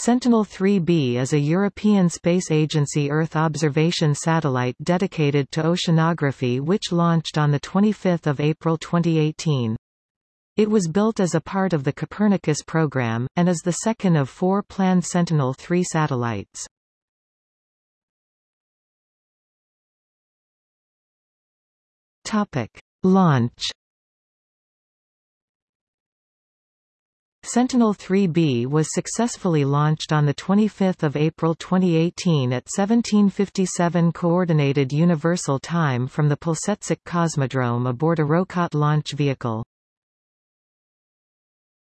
Sentinel-3B is a European Space Agency Earth observation satellite dedicated to oceanography which launched on 25 April 2018. It was built as a part of the Copernicus program, and is the second of four planned Sentinel-3 satellites. Launch Sentinel-3B was successfully launched on 25 April 2018 at 1757 Coordinated Universal Time from the Plesetsk Cosmodrome aboard a Rokot launch vehicle.